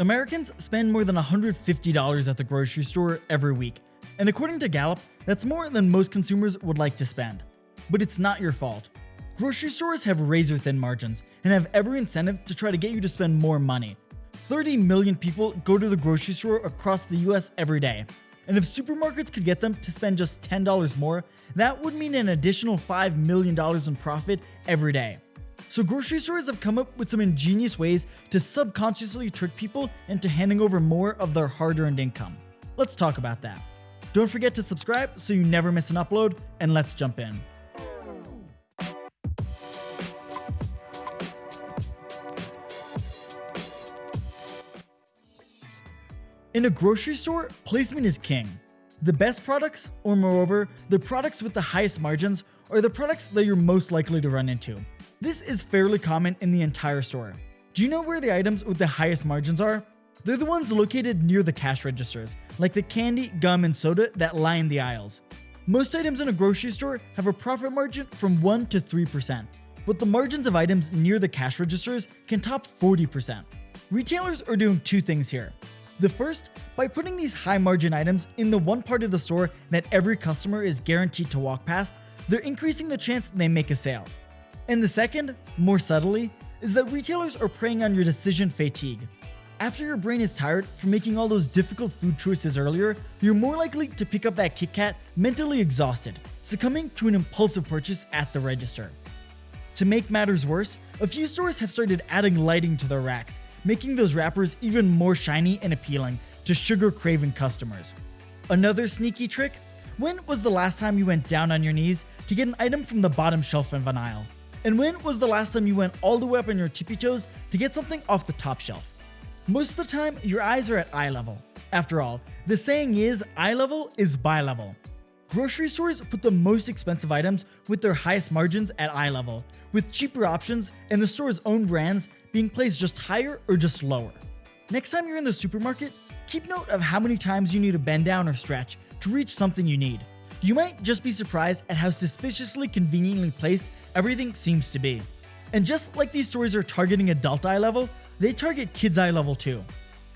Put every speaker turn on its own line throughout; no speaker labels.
Americans spend more than $150 at the grocery store every week, and according to Gallup, that's more than most consumers would like to spend. But it's not your fault. Grocery stores have razor thin margins and have every incentive to try to get you to spend more money. 30 million people go to the grocery store across the US every day, and if supermarkets could get them to spend just $10 more, that would mean an additional $5 million in profit every day. So grocery stores have come up with some ingenious ways to subconsciously trick people into handing over more of their hard-earned income. Let's talk about that. Don't forget to subscribe so you never miss an upload, and let's jump in. In a grocery store, placement is king. The best products, or moreover, the products with the highest margins, are the products that you're most likely to run into. This is fairly common in the entire store. Do you know where the items with the highest margins are? They're the ones located near the cash registers, like the candy, gum, and soda that line the aisles. Most items in a grocery store have a profit margin from 1 to 3%, but the margins of items near the cash registers can top 40%. Retailers are doing two things here. The first, by putting these high margin items in the one part of the store that every customer is guaranteed to walk past, they're increasing the chance they make a sale. And the second, more subtly, is that retailers are preying on your decision fatigue. After your brain is tired from making all those difficult food choices earlier, you're more likely to pick up that Kit Kat mentally exhausted, succumbing to an impulsive purchase at the register. To make matters worse, a few stores have started adding lighting to their racks, making those wrappers even more shiny and appealing to sugar craving customers. Another sneaky trick? When was the last time you went down on your knees to get an item from the bottom shelf of an aisle? And when was the last time you went all the way up on your tippy toes to get something off the top shelf? Most of the time, your eyes are at eye level. After all, the saying is eye level is buy level. Grocery stores put the most expensive items with their highest margins at eye level, with cheaper options and the store's own brands being placed just higher or just lower. Next time you're in the supermarket, keep note of how many times you need to bend down or stretch to reach something you need. You might just be surprised at how suspiciously conveniently placed everything seems to be. And just like these stores are targeting adult eye level, they target kids eye level too.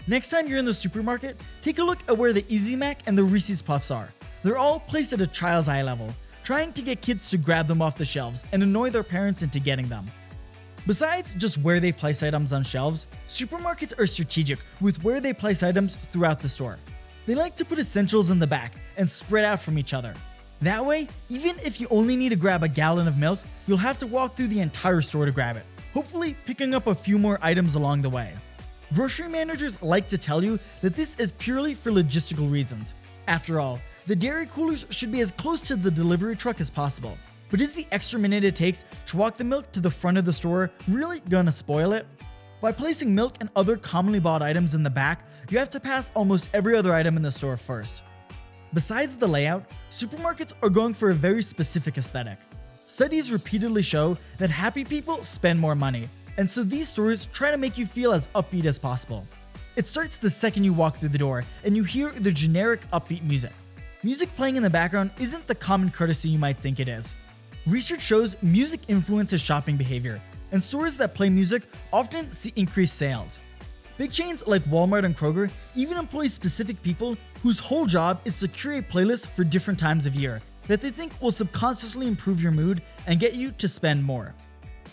Next time you're in the supermarket, take a look at where the Easy Mac and the Reese's Puffs are. They're all placed at a child's eye level, trying to get kids to grab them off the shelves and annoy their parents into getting them. Besides just where they place items on shelves, supermarkets are strategic with where they place items throughout the store. They like to put essentials in the back and spread out from each other. That way, even if you only need to grab a gallon of milk, you'll have to walk through the entire store to grab it, hopefully picking up a few more items along the way. Grocery managers like to tell you that this is purely for logistical reasons. After all, the dairy coolers should be as close to the delivery truck as possible. But is the extra minute it takes to walk the milk to the front of the store really gonna spoil it? By placing milk and other commonly bought items in the back, you have to pass almost every other item in the store first. Besides the layout, supermarkets are going for a very specific aesthetic. Studies repeatedly show that happy people spend more money, and so these stores try to make you feel as upbeat as possible. It starts the second you walk through the door and you hear the generic upbeat music. Music playing in the background isn't the common courtesy you might think it is. Research shows music influences shopping behavior, and stores that play music often see increased sales. Big chains like Walmart and Kroger even employ specific people whose whole job is to curate playlists for different times of year that they think will subconsciously improve your mood and get you to spend more.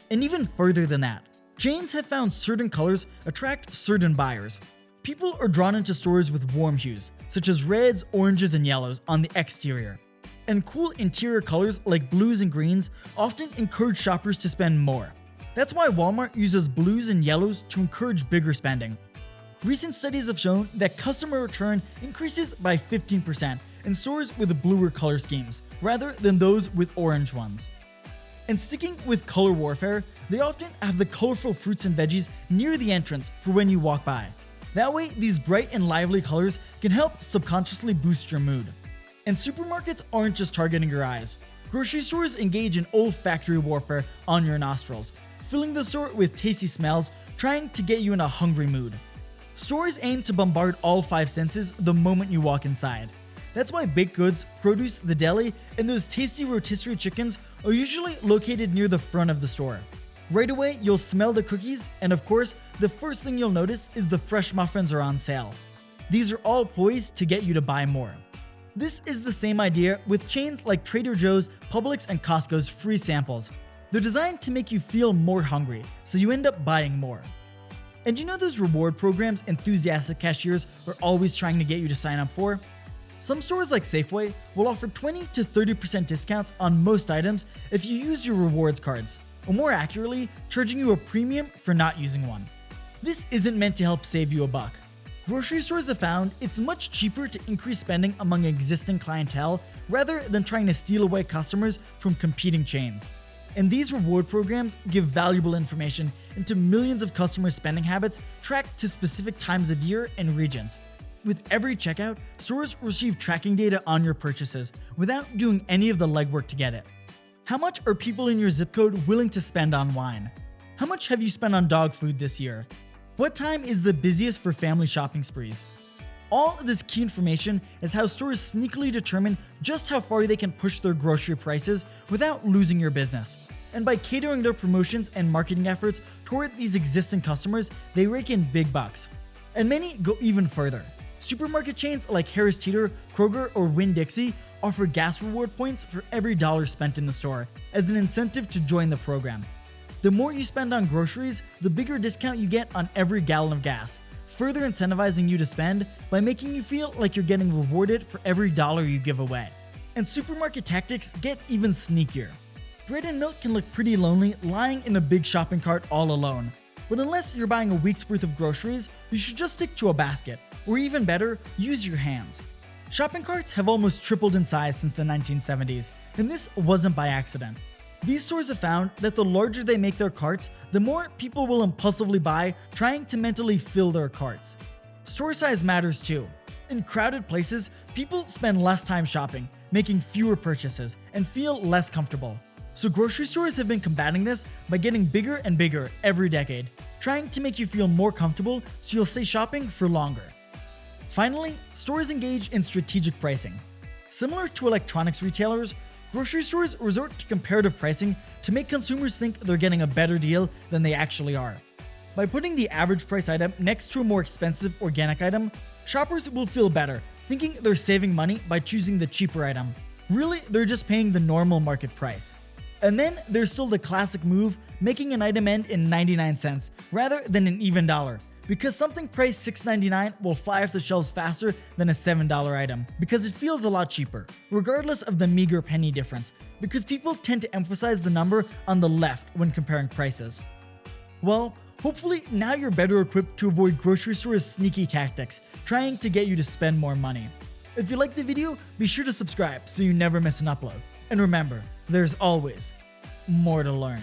And even further than that, chains have found certain colors attract certain buyers, People are drawn into stores with warm hues, such as reds, oranges, and yellows on the exterior. And cool interior colors like blues and greens often encourage shoppers to spend more. That's why Walmart uses blues and yellows to encourage bigger spending. Recent studies have shown that customer return increases by 15% in stores with bluer color schemes, rather than those with orange ones. And sticking with color warfare, they often have the colorful fruits and veggies near the entrance for when you walk by. That way, these bright and lively colors can help subconsciously boost your mood. And supermarkets aren't just targeting your eyes. Grocery stores engage in olfactory warfare on your nostrils, filling the store with tasty smells, trying to get you in a hungry mood. Stores aim to bombard all five senses the moment you walk inside. That's why baked goods, produce, the deli, and those tasty rotisserie chickens are usually located near the front of the store. Right away, you'll smell the cookies, and of course, the first thing you'll notice is the fresh muffins are on sale. These are all poised to get you to buy more. This is the same idea with chains like Trader Joe's, Publix, and Costco's free samples. They're designed to make you feel more hungry, so you end up buying more. And you know those reward programs enthusiastic cashiers are always trying to get you to sign up for? Some stores like Safeway will offer 20 to 30% discounts on most items if you use your rewards cards, or more accurately, charging you a premium for not using one. This isn't meant to help save you a buck. Grocery stores have found it's much cheaper to increase spending among existing clientele rather than trying to steal away customers from competing chains. And these reward programs give valuable information into millions of customer spending habits tracked to specific times of year and regions. With every checkout, stores receive tracking data on your purchases without doing any of the legwork to get it. How much are people in your zip code willing to spend on wine? How much have you spent on dog food this year? What time is the busiest for family shopping sprees? All of this key information is how stores sneakily determine just how far they can push their grocery prices without losing your business. And by catering their promotions and marketing efforts toward these existing customers, they rake in big bucks. And many go even further. Supermarket chains like Harris Teeter, Kroger, or Winn-Dixie offer gas reward points for every dollar spent in the store as an incentive to join the program. The more you spend on groceries, the bigger discount you get on every gallon of gas, further incentivizing you to spend by making you feel like you're getting rewarded for every dollar you give away. And supermarket tactics get even sneakier. Bread and milk can look pretty lonely lying in a big shopping cart all alone. But unless you're buying a week's worth of groceries, you should just stick to a basket, or even better, use your hands. Shopping carts have almost tripled in size since the 1970s, and this wasn't by accident. These stores have found that the larger they make their carts, the more people will impulsively buy, trying to mentally fill their carts. Store size matters too. In crowded places, people spend less time shopping, making fewer purchases, and feel less comfortable. So grocery stores have been combating this by getting bigger and bigger every decade, trying to make you feel more comfortable so you'll stay shopping for longer. Finally, stores engage in strategic pricing. Similar to electronics retailers, grocery stores resort to comparative pricing to make consumers think they're getting a better deal than they actually are. By putting the average price item next to a more expensive organic item, shoppers will feel better, thinking they're saving money by choosing the cheaper item. Really, they're just paying the normal market price. And then there's still the classic move, making an item end in 99 cents rather than an even dollar, because something priced $6.99 will fly off the shelves faster than a $7 item, because it feels a lot cheaper, regardless of the meager penny difference, because people tend to emphasize the number on the left when comparing prices. Well, hopefully now you're better equipped to avoid grocery stores' sneaky tactics, trying to get you to spend more money. If you liked the video, be sure to subscribe so you never miss an upload. And remember, there's always more to learn.